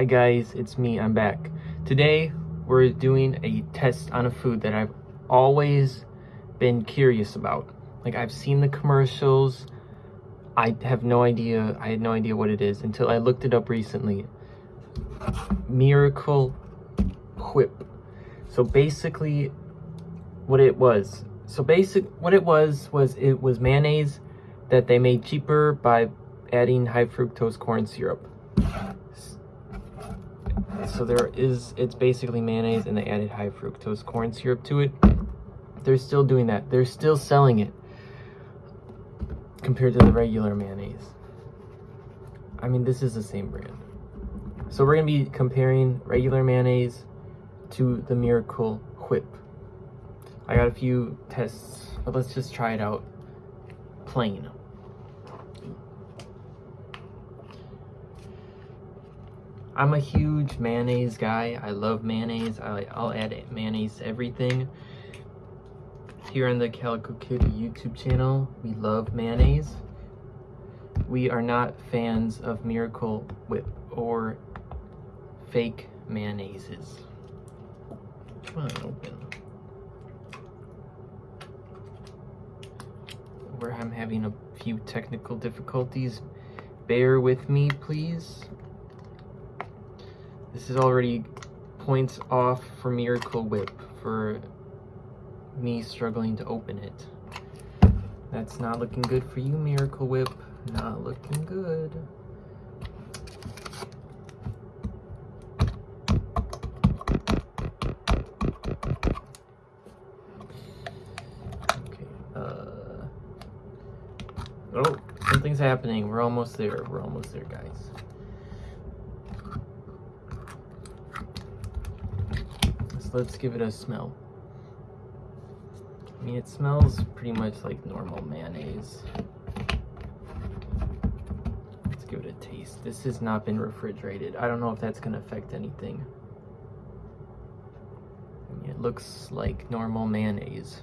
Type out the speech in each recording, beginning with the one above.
Hi guys, it's me, I'm back. Today, we're doing a test on a food that I've always been curious about. Like, I've seen the commercials, I have no idea, I had no idea what it is until I looked it up recently. Miracle Whip. So basically, what it was, so basic, what it was, was it was mayonnaise that they made cheaper by adding high fructose corn syrup. So there is, it's basically mayonnaise and they added high fructose corn syrup to it. They're still doing that. They're still selling it compared to the regular mayonnaise. I mean, this is the same brand. So we're gonna be comparing regular mayonnaise to the Miracle Whip. I got a few tests, but let's just try it out plain. I'm a huge mayonnaise guy. I love mayonnaise. I, will add mayonnaise to everything. Here on the Calico Kitty YouTube channel, we love mayonnaise. We are not fans of Miracle Whip or fake mayonnaises. Come on, open. Where I'm having a few technical difficulties. Bear with me, please. This is already points off for Miracle Whip for me struggling to open it. That's not looking good for you, Miracle Whip. Not looking good. Okay, uh... Oh, something's happening. We're almost there. We're almost there, guys. Let's give it a smell. I mean, it smells pretty much like normal mayonnaise. Let's give it a taste. This has not been refrigerated. I don't know if that's going to affect anything. I mean, it looks like normal mayonnaise.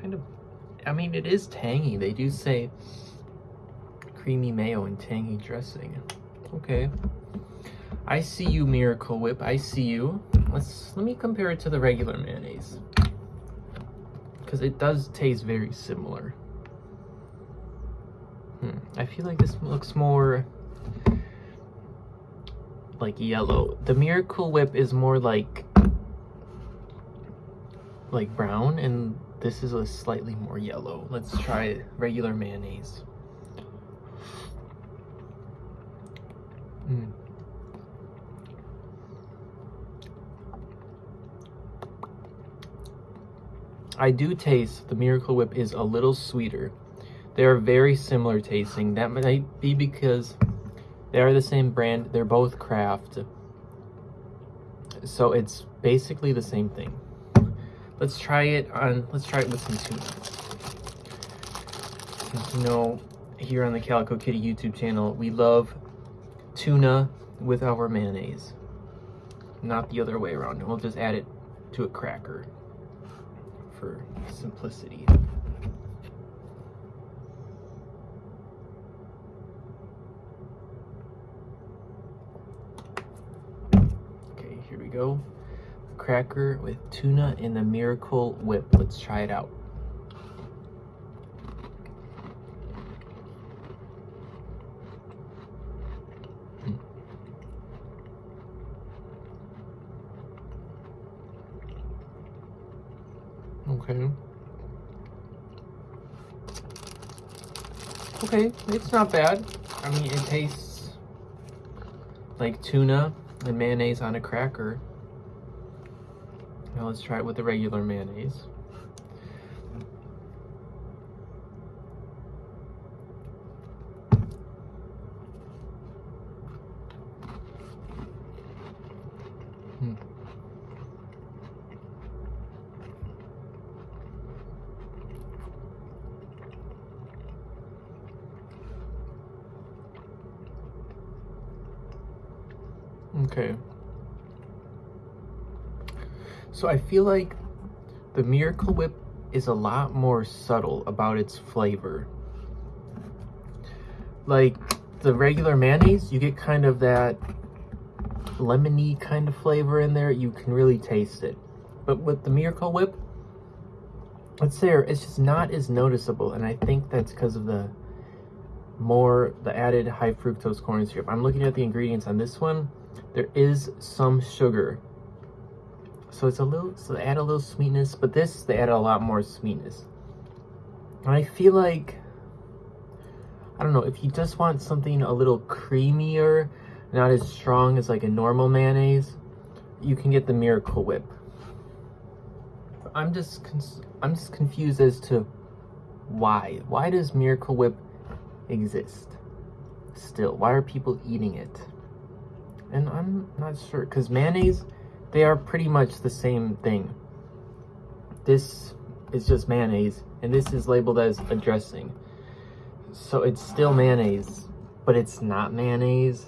Kind of, I mean, it is tangy. They do say creamy mayo and tangy dressing. Okay. I see you, Miracle Whip. I see you. Let's, let me compare it to the regular mayonnaise. Because it does taste very similar. Hmm. I feel like this looks more like yellow. The Miracle Whip is more like like brown and this is a slightly more yellow. Let's try regular mayonnaise. Mm. I do taste the Miracle Whip is a little sweeter. They are very similar tasting. That might be because they are the same brand. They're both Kraft. So it's basically the same thing. Let's try it on, let's try it with some tuna. You know, here on the Calico Kitty YouTube channel, we love tuna with our mayonnaise. Not the other way around. We'll just add it to a cracker for simplicity. Okay, here we go cracker with tuna in the Miracle Whip. Let's try it out. Hmm. Okay. Okay, it's not bad. I mean, it tastes like tuna and mayonnaise on a cracker. Now let's try it with the regular mayonnaise. Hmm. Okay. So I feel like the Miracle Whip is a lot more subtle about its flavor. Like the regular mayonnaise, you get kind of that lemony kind of flavor in there. You can really taste it. But with the Miracle Whip, it's there. It's just not as noticeable. And I think that's because of the more, the added high fructose corn syrup. I'm looking at the ingredients on this one. There is some sugar. So it's a little, so they add a little sweetness, but this, they add a lot more sweetness. And I feel like, I don't know, if you just want something a little creamier, not as strong as like a normal mayonnaise, you can get the Miracle Whip. I'm just, I'm just confused as to why. Why does Miracle Whip exist still? Why are people eating it? And I'm not sure, because mayonnaise, they are pretty much the same thing. This is just mayonnaise, and this is labeled as a dressing. So it's still mayonnaise, but it's not mayonnaise.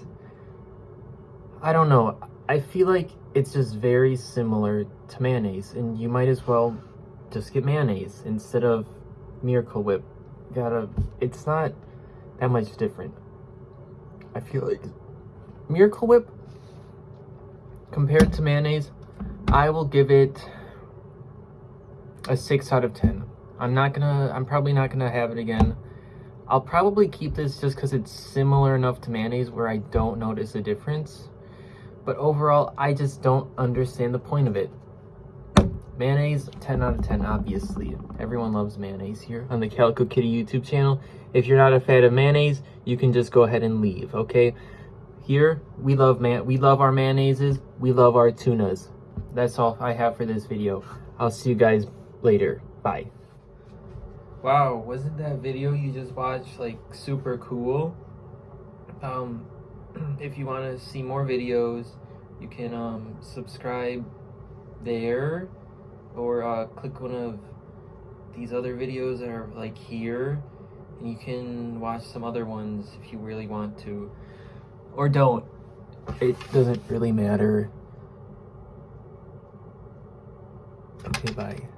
I don't know. I feel like it's just very similar to mayonnaise, and you might as well just get mayonnaise instead of Miracle Whip. Gotta, it's not that much different. I feel like Miracle Whip compared to mayonnaise, I will give it a 6 out of 10. I'm not gonna, I'm probably not gonna have it again. I'll probably keep this just because it's similar enough to mayonnaise where I don't notice a difference. But overall, I just don't understand the point of it. Mayonnaise, 10 out of 10, obviously. Everyone loves mayonnaise here on the Calico Kitty YouTube channel. If you're not a fan of mayonnaise, you can just go ahead and leave, okay? Here, we love man we love our mayonnaises, we love our tunas. That's all I have for this video. I'll see you guys later. Bye. Wow, wasn't that video you just watched like super cool? Um, if you want to see more videos, you can um, subscribe there or uh, click one of these other videos that are like here and you can watch some other ones if you really want to or don't. It doesn't really matter. Okay, bye.